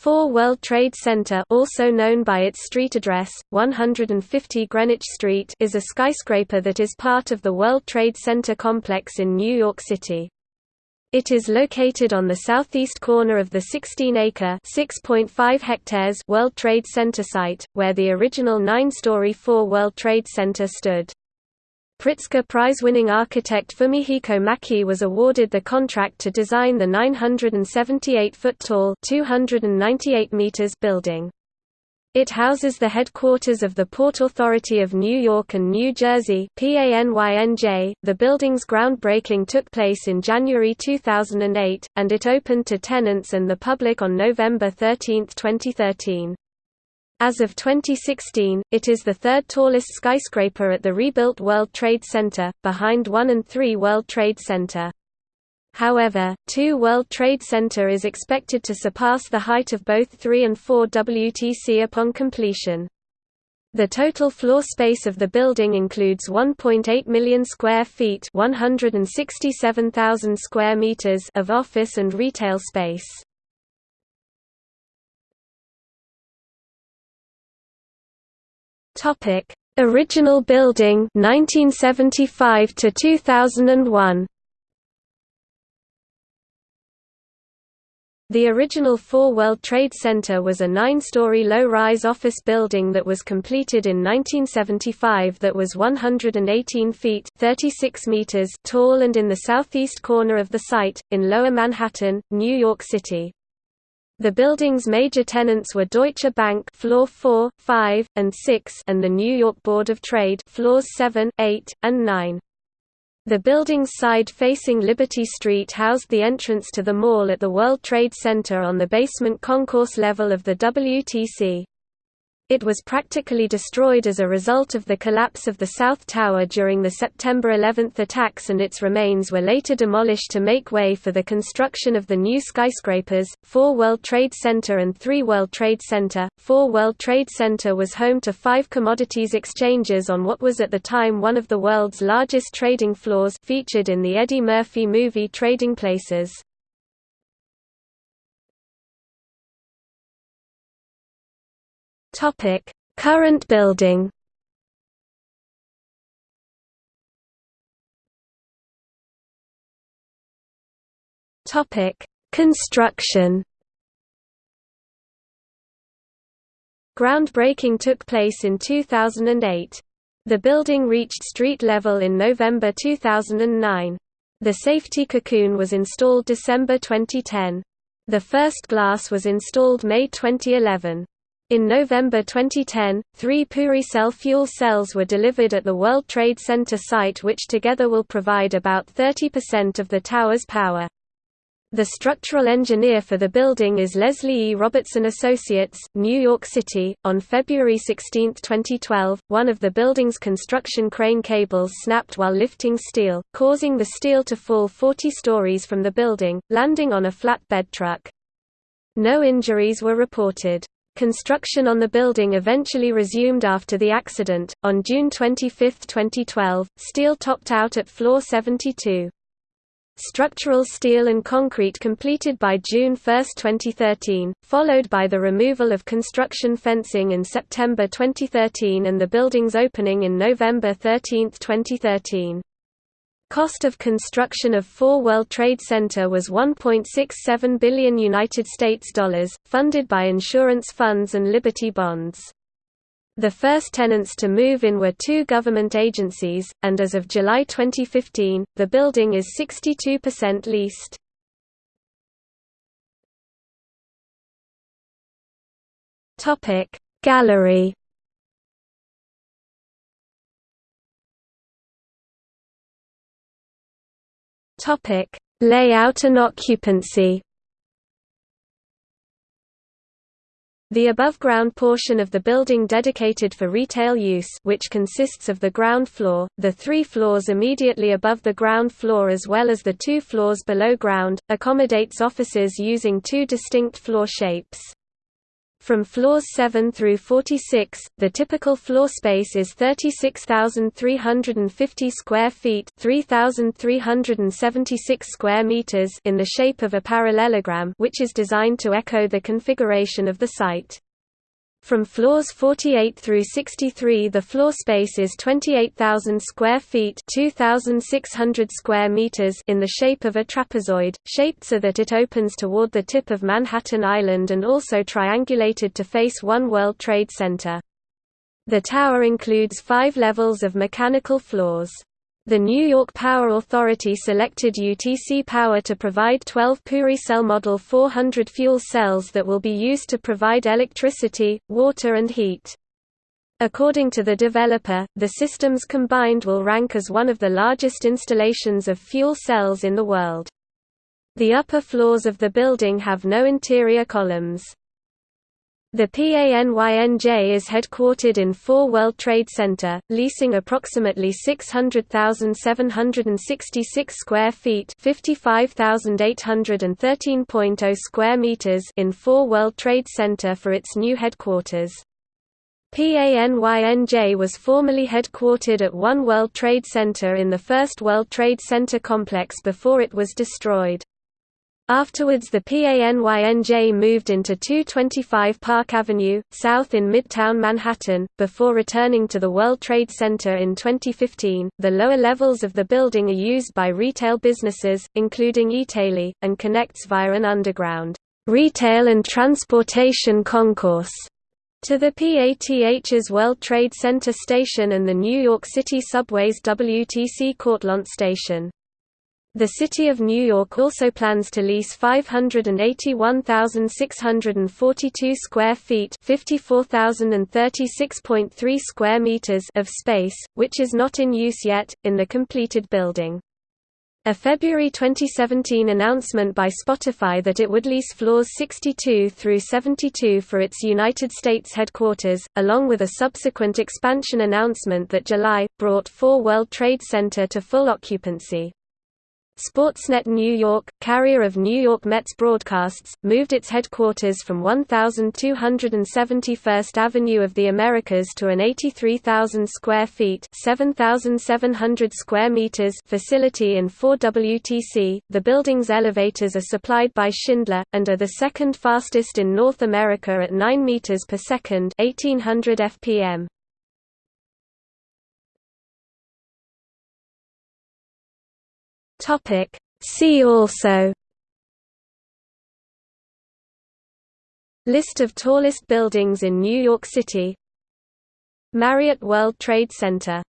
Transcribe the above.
4 World Trade Center also known by its street address, 150 Greenwich Street is a skyscraper that is part of the World Trade Center complex in New York City. It is located on the southeast corner of the 16-acre (6.5 hectares) World Trade Center site, where the original nine-story 4 World Trade Center stood. Pritzker Prize-winning architect Fumihiko Maki was awarded the contract to design the 978-foot-tall (298 meters) building. It houses the headquarters of the Port Authority of New York and New Jersey .The building's groundbreaking took place in January 2008, and it opened to tenants and the public on November 13, 2013. As of 2016, it is the third tallest skyscraper at the rebuilt World Trade Center, behind 1 and 3 World Trade Center. However, 2 World Trade Center is expected to surpass the height of both 3 and 4 WTC upon completion. The total floor space of the building includes 1.8 million square feet, 167,000 square meters of office and retail space. Topic: Original building 1975 to 2001. The original 4 World Trade Center was a nine-story low-rise office building that was completed in 1975 that was 118 feet 36 meters tall and in the southeast corner of the site, in Lower Manhattan, New York City. The building's major tenants were Deutsche Bank floor 4, 5, and 6 and the New York Board of Trade floors 7, 8, and 9. The building's side facing Liberty Street housed the entrance to the mall at the World Trade Center on the basement concourse level of the WTC. It was practically destroyed as a result of the collapse of the South Tower during the September 11 attacks and its remains were later demolished to make way for the construction of the new skyscrapers, 4 World Trade Center and 3 World Trade Center. 4 World Trade Center was home to five commodities exchanges on what was at the time one of the world's largest trading floors featured in the Eddie Murphy movie Trading Places. Topic: Current building. Topic: Construction. Groundbreaking took place in 2008. The building reached street level in November 2009. The safety cocoon was installed December 2010. The first glass was installed May 2011. In November 2010, three PureCell fuel cells were delivered at the World Trade Center site which together will provide about 30% of the tower's power. The structural engineer for the building is Leslie E. Robertson Associates, New York City. On February 16, 2012, one of the building's construction crane cables snapped while lifting steel, causing the steel to fall 40 stories from the building, landing on a flatbed truck. No injuries were reported. Construction on the building eventually resumed after the accident. On June 25, 2012, steel topped out at floor 72. Structural steel and concrete completed by June 1, 2013, followed by the removal of construction fencing in September 2013 and the building's opening in November 13, 2013. Cost of construction of 4 World Trade Center was 1.67 billion United States dollars, funded by insurance funds and Liberty bonds. The first tenants to move in were two government agencies, and as of July 2015, the building is 62% leased. Gallery Topic: Layout and occupancy. The above-ground portion of the building dedicated for retail use which consists of the ground floor, the three floors immediately above the ground floor as well as the two floors below ground, accommodates offices using two distinct floor shapes. From floors 7 through 46, the typical floor space is 36,350 square feet, 3,376 square meters in the shape of a parallelogram, which is designed to echo the configuration of the site. From floors 48 through 63 the floor space is 28,000 square feet 2,600 square meters in the shape of a trapezoid, shaped so that it opens toward the tip of Manhattan Island and also triangulated to face One World Trade Center. The tower includes five levels of mechanical floors. The New York Power Authority selected UTC Power to provide 12 PureCell Model 400 fuel cells that will be used to provide electricity, water and heat. According to the developer, the systems combined will rank as one of the largest installations of fuel cells in the world. The upper floors of the building have no interior columns. The PANYNJ is headquartered in 4 World Trade Center, leasing approximately 600,766 square feet (55,813.0 square meters) in 4 World Trade Center for its new headquarters. PANYNJ was formerly headquartered at One World Trade Center in the First World Trade Center complex before it was destroyed. Afterwards the PANYNJ moved into 225 Park Avenue, south in Midtown Manhattan, before returning to the World Trade Center in 2015. The lower levels of the building are used by retail businesses, including Eataly, and connects via an underground retail and transportation concourse to the PATH's World Trade Center station and the New York City Subway's WTC Cortlandt station. The City of New York also plans to lease 581,642 square feet (54,036.3 square meters) of space, which is not in use yet, in the completed building. A February 2017 announcement by Spotify that it would lease floors 62 through 72 for its United States headquarters, along with a subsequent expansion announcement that July, brought 4 World Trade Center to full occupancy. Sportsnet New York, carrier of New York Mets broadcasts, moved its headquarters from 1271st Avenue of the Americas to an 83,000 square feet (7,700 square meters) facility in 4WTC. The building's elevators are supplied by Schindler and are the second fastest in North America at 9 meters per second (1800 fpm). Topic. See also. List of tallest buildings in New York City. Marriott World Trade Center